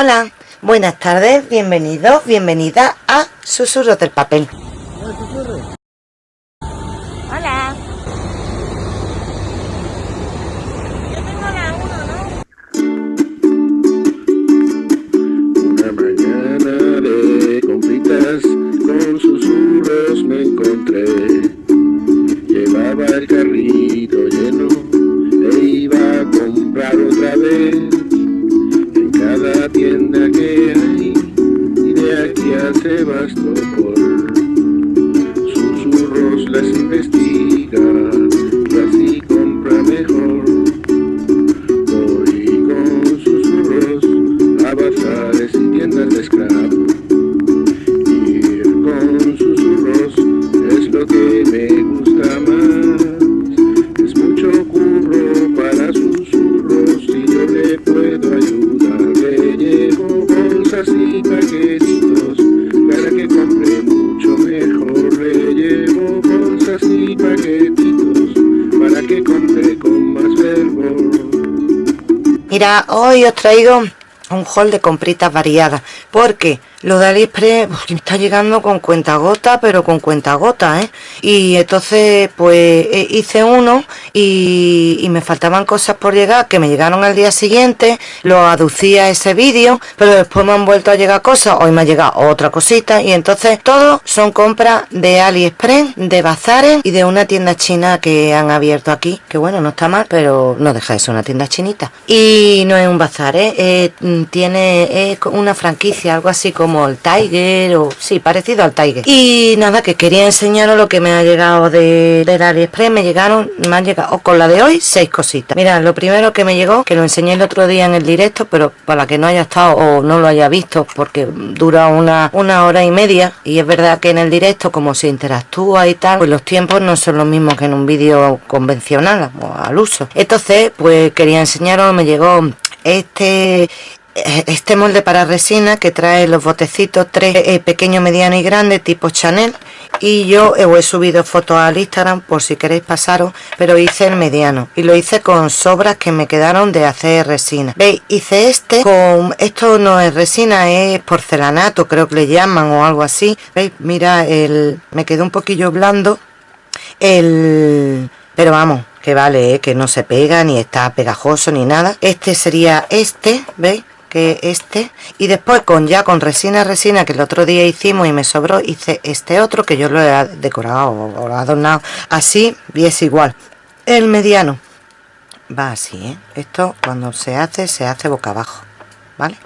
Hola, buenas tardes, bienvenidos, bienvenida a Susurros del Papel. Sebastopol. Susurros las investiga hoy os traigo un haul de compritas variadas, porque lo de AliExpress me está llegando con cuenta gota, pero con cuenta gota, ¿eh? Y entonces, pues eh, hice uno y, me faltaban cosas por llegar, que me llegaron al día siguiente, lo aducía ese vídeo, pero después me han vuelto a llegar cosas, hoy me ha llegado otra cosita, y entonces todo son compras de AliExpress, de bazares y de una tienda china que han abierto aquí, que bueno, no está mal, pero no deja de ser una tienda chinita. Y no es un bazar, ¿eh? Eh, mm, tiene una franquicia, algo así como el Tiger, o sí, parecido al Tiger. Y nada, que quería enseñaros lo que me ha llegado de, AliExpress, me llegaron, me han llegado, o con la de hoy, seis cositas. Mira, lo primero que me llegó, que lo enseñé el otro día en el directo, pero para que no haya estado o no lo haya visto, porque dura una, una hora y media, y es verdad que en el directo, como se interactúa y tal, pues los tiempos no son los mismos que en un vídeo convencional, o al uso. Entonces, pues quería enseñaros, me llegó este este molde para resina que trae los botecitos tres eh, pequeño mediano y grande tipo Chanel y yo os he subido fotos al Instagram por si queréis pasaros pero hice el mediano. Y lo hice con sobras que me quedaron de hacer resina. Veis hice este con esto no es resina es porcelanato creo que le llaman o algo así. Veis mira el me quedó un poquillo blando el pero vamos que vale ¿eh? que no se pega ni está pegajoso ni nada. Este sería este veis que este y después con ya con resina resina que el otro día hicimos y me sobró hice este otro que yo lo he decorado o adornado. Así y es igual. El mediano. Va así ¿eh? esto cuando se hace se hace boca abajo vale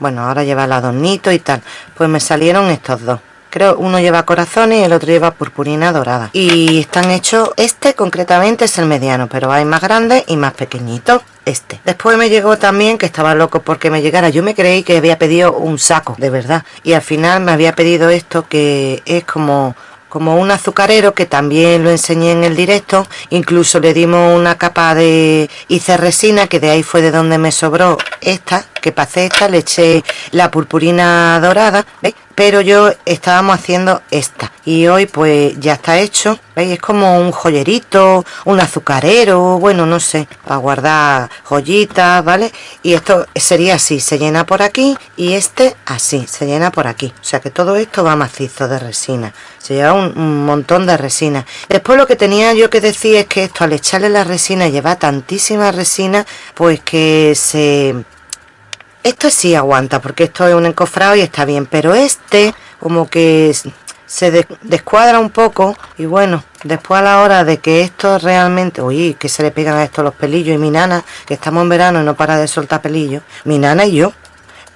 bueno ahora lleva el adornito y tal. Pues me salieron estos dos creo uno lleva corazones y el otro lleva purpurina dorada. Y están hechos este concretamente es el mediano pero hay más grandes y más pequeñitos este. Después me llegó también que estaba loco porque me llegara. Yo me creí que había pedido un saco de verdad. Y al final me había pedido esto que es como como un azucarero que también lo enseñé en el directo. Incluso le dimos una capa de hice resina que de ahí fue de donde me sobró esta que pasé esta le eché la purpurina dorada ¿veis? Pero yo estábamos haciendo esta. Y hoy pues ya está hecho. ¿veis? es como un joyerito un azucarero bueno no sé a guardar joyitas vale y esto sería así se llena por aquí y este así se llena por aquí. O sea que todo esto va macizo de resina. Se lleva un, un montón de resina. Después lo que tenía yo que decir es que esto al echarle la resina lleva tantísima resina pues que se esto sí aguanta porque esto es un encofrado y está bien pero este como que se de- descuadra un poco y bueno después a la hora de que esto realmente uy que se le pegan a esto los pelillos y mi nana que estamos en verano y no para de soltar pelillos mi nana y yo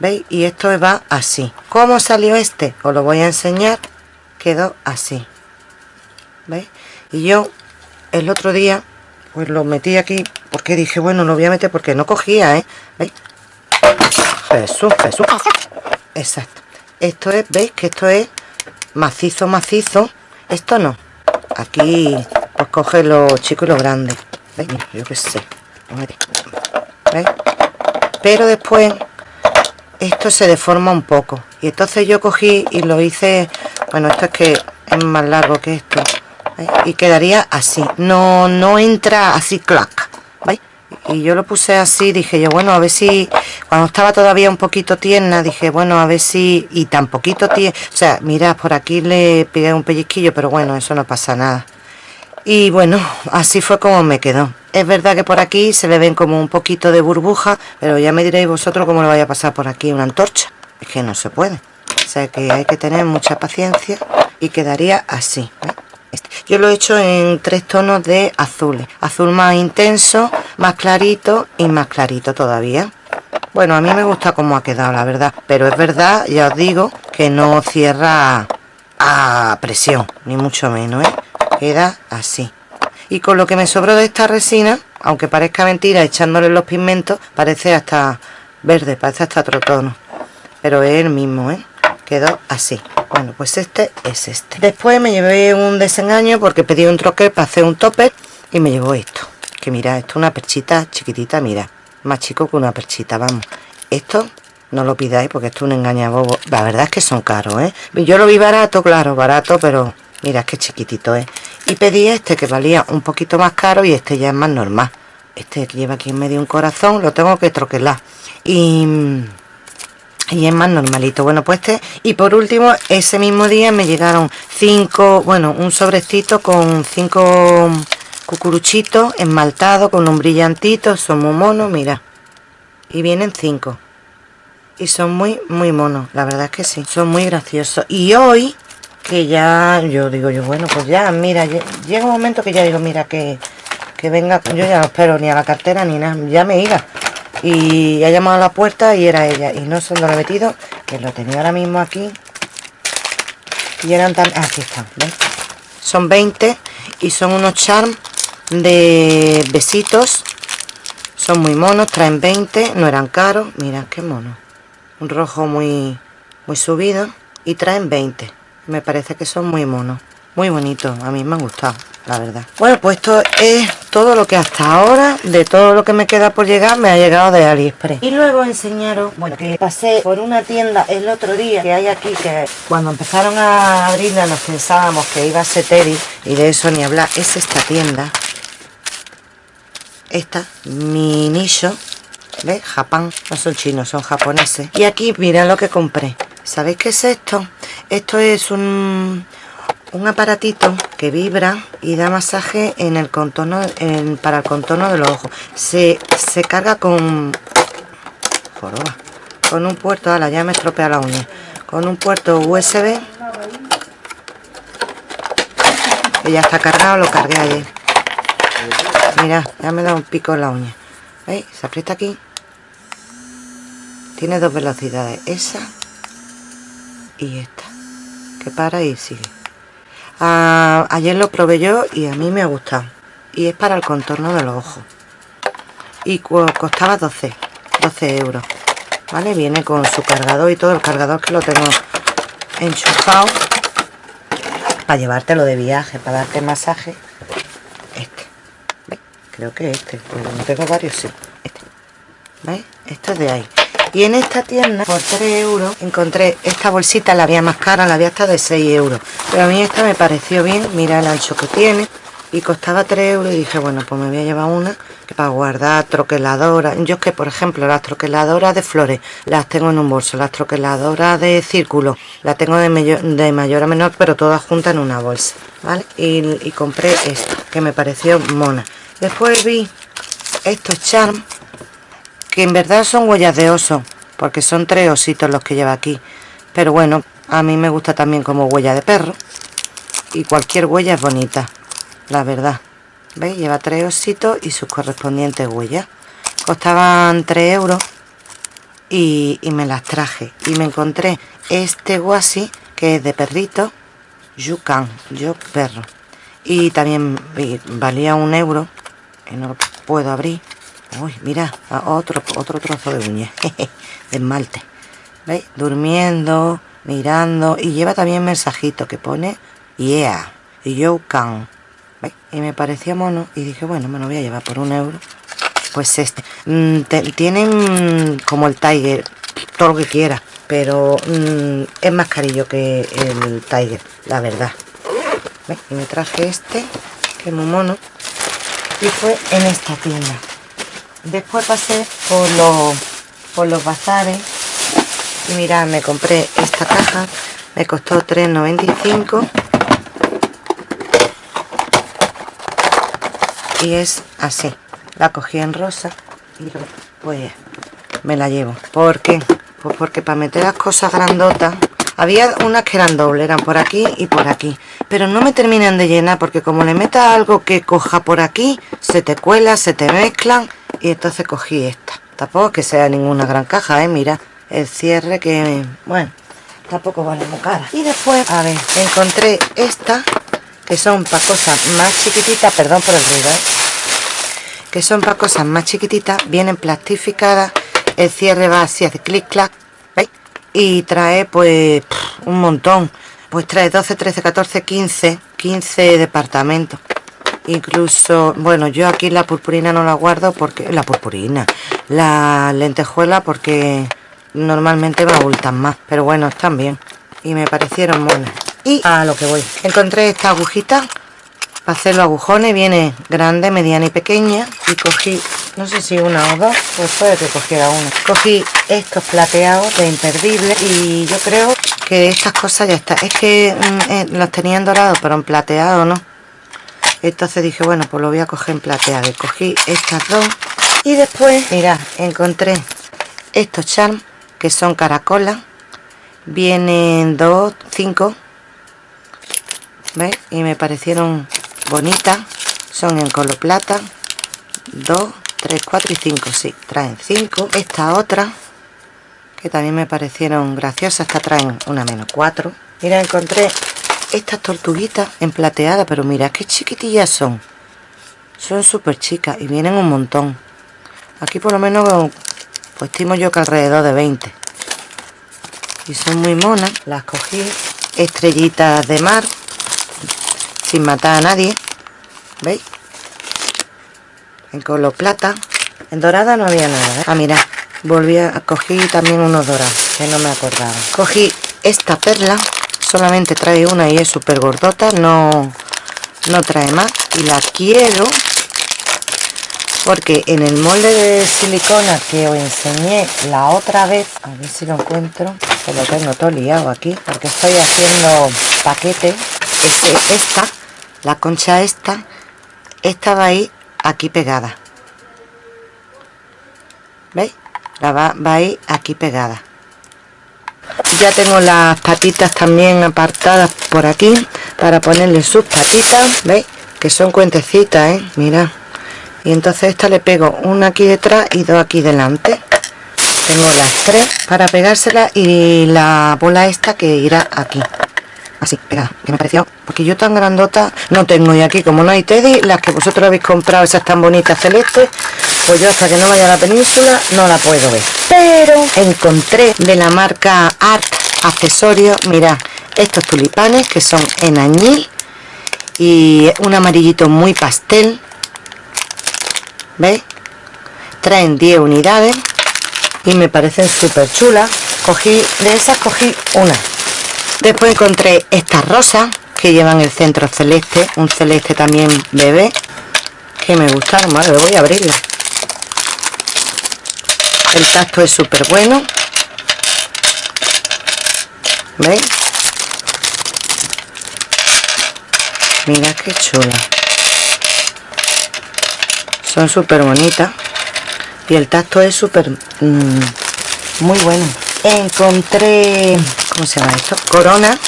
veis y esto va así ¿cómo salió este? os lo voy a enseñar quedó así veis y yo el otro día pues lo metí aquí porque dije bueno lo voy a meter porque no cogía ¿eh? ¿veis? Jesús, Jesús. Exacto. Esto es, ¿veis? Que esto es macizo, macizo. Esto no. Aquí, pues coge los chicos y los grandes. ¿Veis? Yo qué sé. Pero después, esto se deforma un poco. Y entonces yo cogí y lo hice... Bueno, esto es que es más largo que esto. Y quedaría así. No, no entra así, clac. Y yo lo puse así, dije yo, bueno, a ver si, cuando estaba todavía un poquito tierna, dije, bueno, a ver si, y tan poquito tierna, o sea, mirad, por aquí le pegué un pellizquillo, pero bueno, eso no pasa nada. Y bueno, así fue como me quedó. Es verdad que por aquí se le ven como un poquito de burbuja, pero ya me diréis vosotros cómo le vaya a pasar por aquí una antorcha. Es que no se puede. O sea que hay que tener mucha paciencia y quedaría así. Este. Yo lo he hecho en tres tonos de azules. Azul más intenso, más clarito y más clarito todavía. Bueno, a mí me gusta cómo ha quedado, la verdad. Pero es verdad, ya os digo, que no cierra a presión, ni mucho menos, ¿eh? Queda así. Y con lo que me sobró de esta resina, aunque parezca mentira, echándole los pigmentos, parece hasta verde, parece hasta otro tono. Pero es el mismo, ¿eh? Quedó así. Bueno, pues este es este. Después me llevé un desengaño porque pedí un troquel para hacer un topper y me llevó esto. Que mira, esto es una perchita chiquitita, mira. Más chico que una perchita, vamos. Esto no lo pidáis porque esto es un engañabobo. La verdad es que son caros, ¿eh? Yo lo vi barato, claro, barato, pero mira, es que chiquitito, ¿eh? Y pedí este que valía un poquito más caro y este ya es más normal. Este lleva aquí en medio un corazón, lo tengo que troquelar. Y y es más normalito. Bueno pues este y por último ese mismo día me llegaron cinco bueno un sobrecito con cinco cucuruchitos esmaltados con un brillantito son muy monos mira. Y vienen cinco. Y son muy muy monos la verdad es que sí. Son muy graciosos. Y hoy que ya yo digo yo bueno pues ya mira llega un momento que ya digo mira que que venga yo ya no espero ni a la cartera ni nada ya me iba y ha llamado a la puerta y era ella. Y no sé dónde lo he metido que lo tenía ahora mismo aquí. Y eran también aquí están son 20 y son unos charms de besitos. Son muy monos traen 20 no eran caros. Mira qué mono. Un rojo muy muy subido y traen 20 me parece que son muy monos muy bonitos a mí me han gustado la verdad. Bueno pues esto es todo lo que hasta ahora de todo lo que me queda por llegar me ha llegado de AliExpress. Y luego enseñaros bueno que pasé por una tienda el otro día que hay aquí que cuando empezaron a abrirla nos pensábamos que iba a ser Teddy y de eso ni hablar. Es esta tienda. Esta mi nicho ¿ves? Japón no son chinos son japoneses. Y aquí mirad lo que compré. ¿sabéis qué es esto? esto es un un aparatito que vibra y da masaje en el contorno para el contorno de los ojos. Se, carga con con un puerto a la ya me estropea la uña con un puerto USB que ya está cargado lo cargué ayer. Mira ya me da un pico en la uña. ¿veis? se aprieta aquí. Tiene dos velocidades esa y esta que para y sigue ayer lo probé yo y a mí me ha gustado. Y es para el contorno de los ojos. Y costaba 12 12 euros. Vale viene con su cargador y todo. El cargador que lo tengo enchufado para llevártelo de viaje para darte masaje. Este. Creo que este no tengo varios sí. Este. ¿Veis? esto es de ahí y en esta tienda por 3 euros encontré esta bolsita la había más cara la había hasta de 6 euros. Pero a mí esta me pareció bien mira el ancho que tiene. Y costaba 3 euros y dije bueno pues me voy a llevar una para guardar troqueladoras yo es que por ejemplo las troqueladoras de flores las tengo en un bolso las troqueladoras de círculo las tengo de mayor, de mayor a menor pero todas juntas en una bolsa ¿vale? y, y compré esta que me pareció mona. Después vi estos charms que en verdad son huellas de oso porque son tres ositos los que lleva aquí. Pero bueno a mí me gusta también como huella de perro y cualquier huella es bonita la verdad. ¿veis? lleva tres ositos y sus correspondientes huellas. Costaban 3 euros y, me las traje. Y me encontré este guasi que es de perrito Yucan, yo perro. Y también valía un euro que no lo puedo abrir Uy, mira, otro, otro trozo de uña de esmalte. ¿Veis? Durmiendo, mirando. Y lleva también mensajito que pone Yeah, you can. ¿Veis? Y me parecía mono. Y dije, bueno, me lo voy a llevar por un euro. Pues este. Mm, tienen como el Tiger, todo lo que quiera. Pero mm, es más carillo que el Tiger, la verdad. Y me traje este, que es muy mono. Y fue en esta tienda después pasé por los, por los bazares y mirad, me compré esta caja, me costó 3,95 y es así. La cogí en rosa y pues me la llevo. ¿Por qué? Pues porque para meter las cosas grandotas había unas que eran dobles, eran por aquí y por aquí. Pero no me terminan de llenar porque como le metas algo que coja por aquí, se te cuela, se te mezclan. Y entonces cogí esta. Tampoco que sea ninguna gran caja, ¿eh? Mira, el cierre que... Bueno, tampoco vale muy cara. Y después, a ver, encontré esta, que son para cosas más chiquititas, perdón por el ruido, ¿eh? Que son para cosas más chiquititas, vienen plastificadas, el cierre va así, hace clic, clac, y trae pues un montón pues trae 12, 13, 14, 15 15 departamentos incluso, bueno, yo aquí la purpurina no la guardo porque, la purpurina la lentejuela porque normalmente me abultan más pero bueno, están bien y me parecieron buenas. Y a lo que voy, encontré esta agujita para hacer los agujones viene grande, mediana y pequeña y cogí, no sé si una o dos pues puede que cogiera una. Cogí estos plateados de imperdible y yo creo que estas cosas ya están es que mm, eh, los tenían dorados pero en plateado no entonces dije bueno pues lo voy a coger en plateado y cogí estas dos y después mira encontré estos charms que son caracolas vienen dos, cinco. ¿Veis? Y me parecieron bonitas. Son en color plata. 2 3 4 y 5 sí traen 5 esta otra que también me parecieron graciosas. Esta traen una menos 4 mira encontré estas tortuguitas en plateada pero mira qué chiquitillas son. Son súper chicas y vienen un montón. Aquí por lo menos pues estimo yo que alrededor de 20 y son muy monas. Las cogí estrellitas de mar sin matar a nadie. ¿veis? en color plata. En dorada no había nada ¿eh? ah mira. Volví a cogí también unos dorados que no me acordaba. Cogí esta perla solamente trae una y es súper gordota no no trae más. Y la quiero porque en el molde de silicona que os enseñé la otra vez a ver si lo encuentro se lo tengo todo liado aquí porque estoy haciendo paquete es esta la concha esta esta va a ir aquí pegada. ¿veis? la va, va a ir aquí pegada ya tengo las patitas también apartadas por aquí para ponerle sus patitas ¿veis? que son cuentecitas ¿eh? mira y entonces esta le pego una aquí detrás y dos aquí delante tengo las tres para pegársela y la bola esta que irá aquí así pegada que me pareció porque yo tan grandota no tengo y aquí como no hay teddy las que vosotros habéis comprado esas tan bonitas celestes pues yo hasta que no vaya a la península no la puedo ver. Pero encontré de la marca Art accesorios mira estos tulipanes que son en añil y un amarillito muy pastel. ¿veis? traen 10 unidades y me parecen súper chulas. Cogí de esas cogí una. Después encontré estas rosas que llevan el centro celeste un celeste también bebé que me gustaron. Vale voy a abrirla el tacto es súper bueno. ¿veis? mira qué chula. Son súper bonitas. Y el tacto es súper mm, muy bueno. Encontré ¿cómo se llama esto? corona.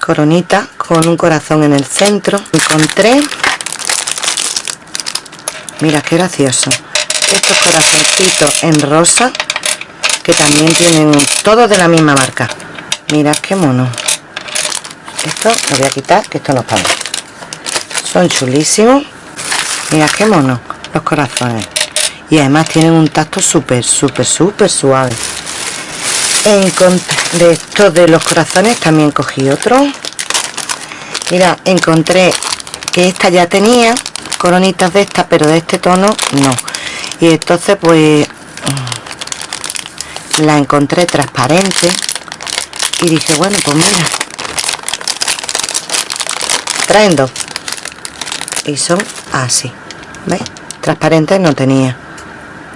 Coronita con un corazón en el centro. Encontré. Mira qué gracioso estos corazoncitos en rosa que también tienen todos de la misma marca. Mira qué mono. Esto lo voy a quitar que esto no para son chulísimos. Mira qué mono los corazones. Y además tienen un tacto súper súper súper suave. De estos de los corazones también cogí otro. Mira encontré que esta ya tenía coronitas de estas pero de este tono no y entonces pues la encontré transparente y dije bueno pues mira traen dos y son así ¿ves? transparentes no tenía.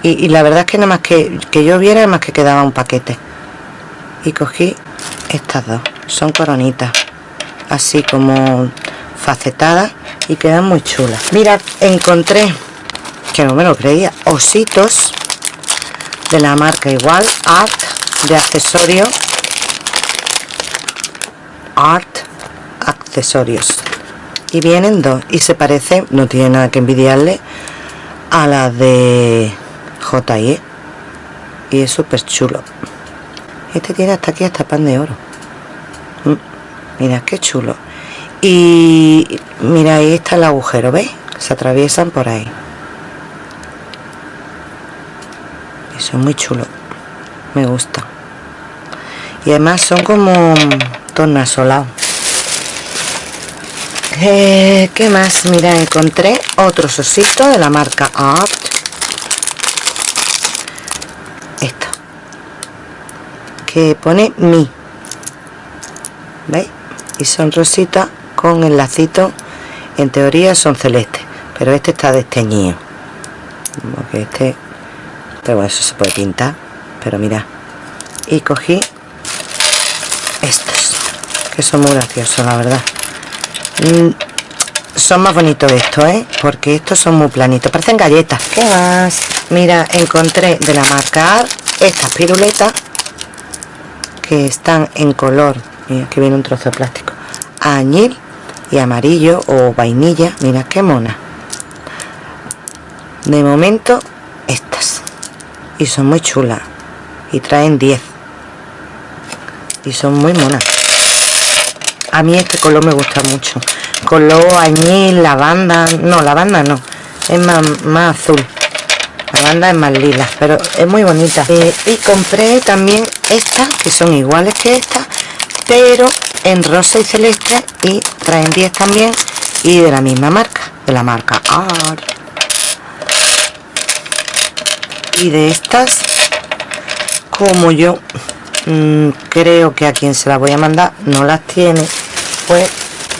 Y, la verdad es que nada más que, que yo viera más que quedaba un paquete. Y cogí estas dos son coronitas así como facetadas y quedan muy chulas. Mira encontré que no me lo creía ositos de la marca igual art de accesorios art accesorios. Y vienen dos y se parece no tiene nada que envidiarle a la de JE y es súper chulo. Este tiene hasta aquí hasta pan de oro. Mm, mira qué chulo. Y mira ahí está el agujero ¿veis? se atraviesan por ahí es muy chulo. Me gusta. Y además son como tornasolados eh, ¿qué más? mira encontré otro osito de la marca Art. Esto. Que pone mi. ¿veis? y son rositas con el lacito en teoría son celestes pero este está desteñido. Porque este pero bueno, eso se puede pintar pero mira. Y cogí estos que son muy graciosos la verdad. Mm, son más bonitos estos ¿eh? porque estos son muy planitos parecen galletas. ¿qué más? mira encontré de la marca estas piruletas que están en color. Mira que viene un trozo de plástico. Añil y amarillo o vainilla. Mira qué mona. De momento estas y son muy chulas. Y traen 10 y son muy monas. A mí este color me gusta mucho. Color añil, lavanda. No, lavanda no. Es más, más azul. La banda es más lila pero es muy bonita. Eh, y compré también estas que son iguales que estas pero en rosa y celeste y traen 10 también y de la misma marca de la marca Art y de estas como yo mmm, creo que a quien se las voy a mandar no las tiene pues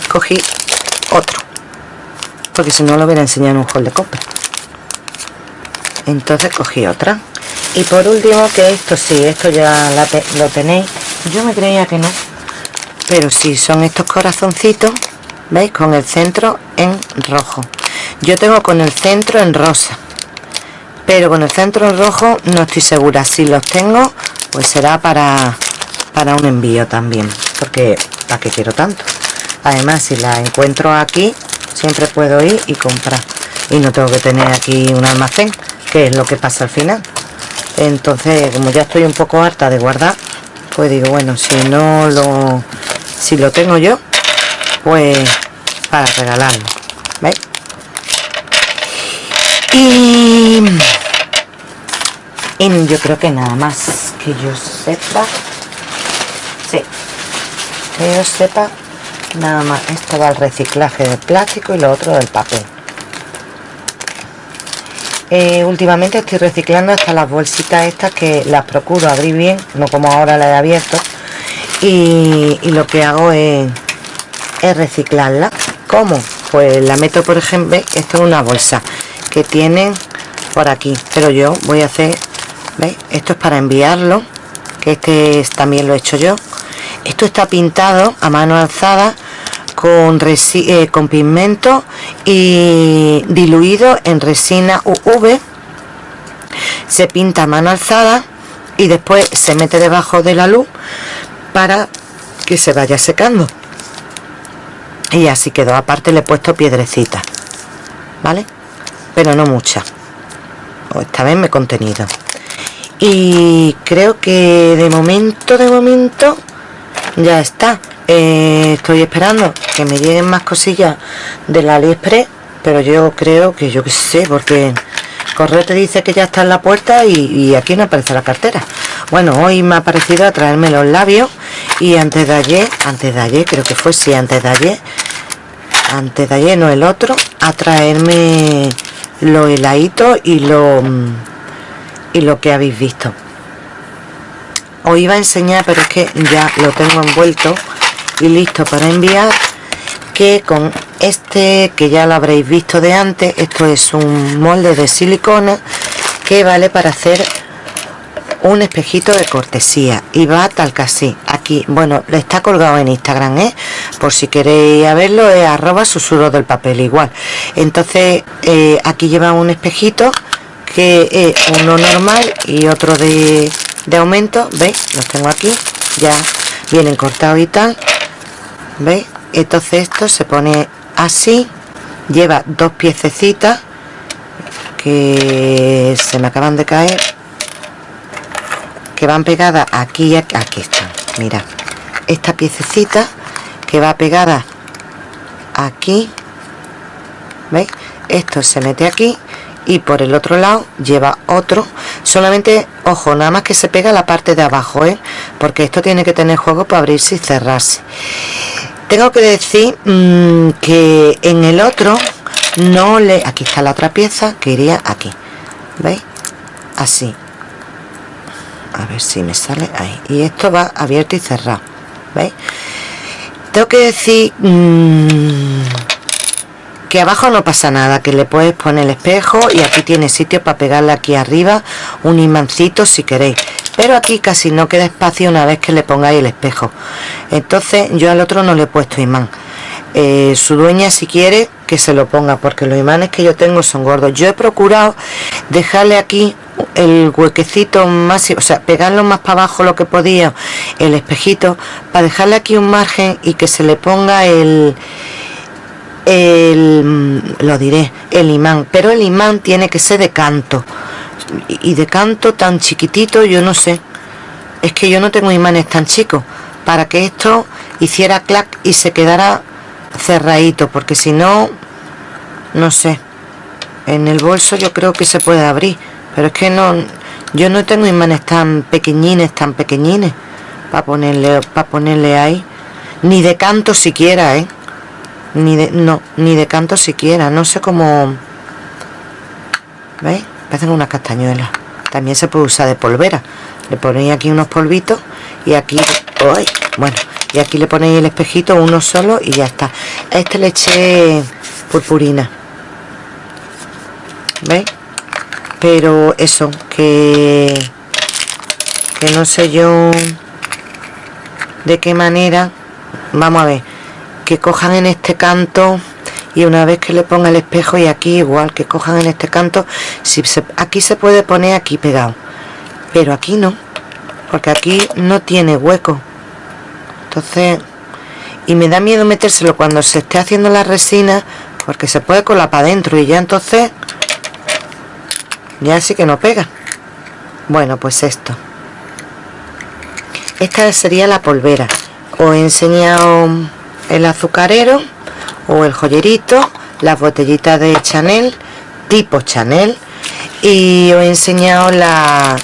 cogí otro. Porque si no lo hubiera enseñado en un hall de compra. Entonces cogí otra. Y por último que esto sí esto ya lo tenéis. Yo me creía que no pero sí son estos corazoncitos veis con el centro en rojo. Yo tengo con el centro en rosa pero con el centro en rojo no estoy segura. Si los tengo pues será para para un envío también porque para qué quiero tanto además si la encuentro aquí siempre puedo ir y comprar. Y no tengo que tener aquí un almacén que es lo que pasa al final. Entonces como ya estoy un poco harta de guardar pues digo bueno si no lo si lo tengo yo pues para regalarlo ¿veis? Y, y yo creo que nada más que yo sepa sí que yo sepa nada más esto va al reciclaje del plástico y lo otro del papel. Eh, últimamente estoy reciclando hasta las bolsitas estas que las procuro abrir bien no como ahora las he abierto y, lo que hago es, es reciclarla. ¿cómo? pues la meto por ejemplo esto es una bolsa que tienen por aquí. Pero yo voy a hacer ¿veis? esto es para enviarlo que este también lo he hecho yo. Esto está pintado a mano alzada con, eh, con pigmento y diluido en resina UV se pinta a mano alzada y después se mete debajo de la luz para que se vaya secando. Y así quedó. Aparte le he puesto piedrecita vale pero no mucha. Esta vez me he contenido. Y creo que de momento de momento ya está. Eh, estoy esperando que me lleguen más cosillas del aliexpress pero yo creo que yo que sé porque correo te dice que ya está en la puerta y, aquí no aparece la cartera. Bueno hoy me ha parecido a traerme los labios y antes de ayer antes de ayer creo que fue sí antes de ayer antes de ayer no el otro a traerme los heladitos y lo y lo que habéis visto. Os iba a enseñar pero es que ya lo tengo envuelto y listo para enviar que con este que ya lo habréis visto de antes esto es un molde de silicona que vale para hacer un espejito de cortesía. Y va tal así aquí. Bueno está colgado en instagram ¿eh? por si queréis verlo es arroba susurro del papel igual. Entonces eh, aquí lleva un espejito que es uno normal y otro de, de aumento veis los tengo aquí ya vienen cortados y tal veis entonces esto se pone así lleva dos piececitas que se me acaban de caer que van pegadas aquí y aquí, aquí están mira. Esta piececita que va pegada aquí veis esto se mete aquí y por el otro lado lleva otro. Solamente ojo nada más que se pega la parte de abajo ¿eh? porque esto tiene que tener juego para abrirse y cerrarse. Tengo que decir mmm, que en el otro no le aquí está la otra pieza que iría aquí veis así a ver si me sale ahí. Y esto va abierto y cerrado veis tengo que decir mmm, que abajo no pasa nada que le puedes poner el espejo y aquí tiene sitio para pegarle aquí arriba un imancito si queréis. Pero aquí casi no queda espacio una vez que le pongáis el espejo. Entonces yo al otro no le he puesto imán. Eh, su dueña si quiere que se lo ponga porque los imanes que yo tengo son gordos. Yo he procurado dejarle aquí el huequecito más o sea pegarlo más para abajo lo que podía el espejito para dejarle aquí un margen y que se le ponga el el, mm, lo diré, el imán, pero el imán tiene que ser de canto. Y de canto tan chiquitito, yo no sé. Es que yo no tengo imanes tan chicos para que esto hiciera clac y se quedara cerradito, porque si no, no sé. En el bolso yo creo que se puede abrir, pero es que no, yo no tengo imanes tan pequeñines, tan pequeñines para ponerle, para ponerle ahí, ni de canto siquiera, ¿eh? ni de no ni de canto siquiera no sé cómo veis parecen unas castañuelas. También se puede usar de polvera. Le ponéis aquí unos polvitos y aquí bueno y aquí le ponéis el espejito uno solo y ya está. Este le eché purpurina. Veis pero eso que que no sé yo de qué manera vamos a ver que cojan en este canto y una vez que le ponga el espejo y aquí igual que cojan en este canto si aquí se puede poner aquí pegado pero aquí no porque aquí no tiene hueco. Entonces y me da miedo metérselo cuando se esté haciendo la resina porque se puede colar para adentro y ya entonces ya sí que no pega. Bueno pues esto. Esta sería la polvera. Os he enseñado el azucarero o el joyerito las botellitas de Chanel tipo Chanel y os he enseñado la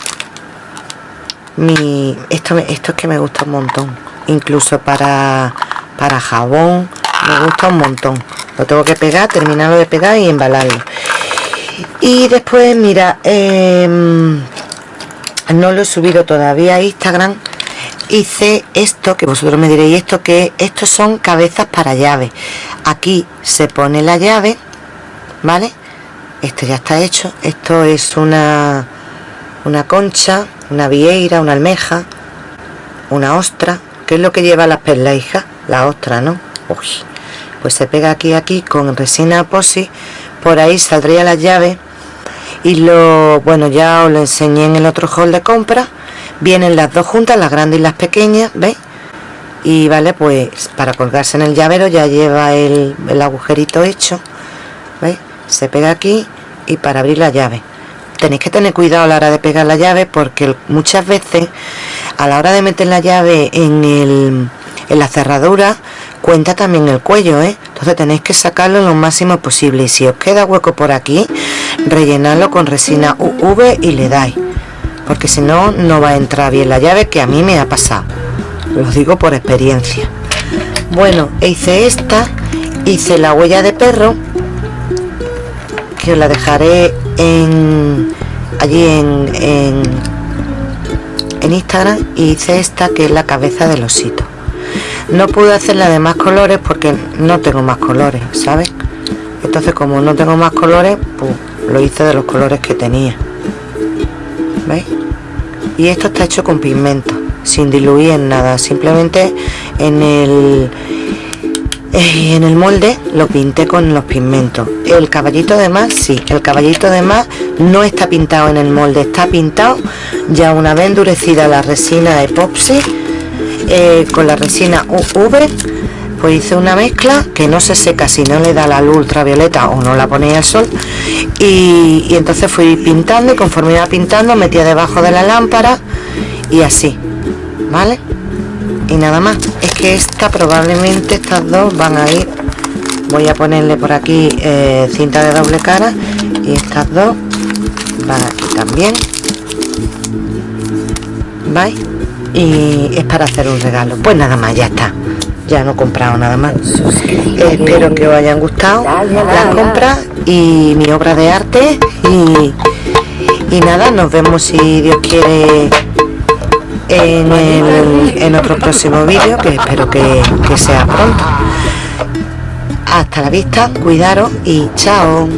mi esto, esto es que me gusta un montón incluso para para jabón me gusta un montón. Lo tengo que pegar terminarlo de pegar y embalarlo y después mira em, no lo he subido todavía a Instagram. Hice esto que vosotros me diréis esto que estos son cabezas para llave. Aquí se pone la llave vale esto ya está hecho. Esto es una una concha una vieira una almeja una ostra. Que es lo que lleva las hija la ostra no pues se pega aquí aquí con resina posi por ahí saldría la llave y lo bueno ya os lo enseñé en el otro hall de compra vienen las dos juntas las grandes y las pequeñas ¿veis? y vale pues para colgarse en el llavero ya lleva el, agujerito hecho ¿veis? se pega aquí y para abrir la llave tenéis que tener cuidado a la hora de pegar la llave porque muchas veces a la hora de meter la llave en, el, en la cerradura cuenta también el cuello ¿eh? Entonces tenéis que sacarlo lo máximo posible. Y si os queda hueco por aquí rellenarlo con resina UV y le dais. Porque si no no va a entrar bien la llave que a mí me ha pasado. Lo digo por experiencia. Bueno hice esta hice la huella de perro que os la dejaré en allí en, en, Instagram. Y hice esta que es la cabeza del osito No pude hacerla de más colores porque no tengo más colores, ¿sabes? Entonces como no tengo más colores, pues lo hice de los colores que tenía. ¿Veis? Y esto está hecho con pigmento, sin diluir en nada, simplemente en el en el molde lo pinté con los pigmentos el caballito de más sí el caballito de más no está pintado en el molde está pintado ya una vez endurecida la resina epoxi eh, con la resina UV pues hice una mezcla que no se seca si no le da la luz ultravioleta o no la ponía al sol. Y, y entonces fui pintando y conforme iba pintando metía debajo de la lámpara y así vale y nada más. Es que esta probablemente estas dos van a ir. Voy a ponerle por aquí eh, cinta de doble cara y estas dos van aquí también. ¿vais? Y es para hacer un regalo. Pues nada más ya está. Ya no he comprado nada más. Espero que os hayan gustado las compras y mi obra de arte. Y, y nada nos vemos si Dios quiere en, el, en otro próximo vídeo que espero que, que sea pronto. Hasta la vista cuidaros y chao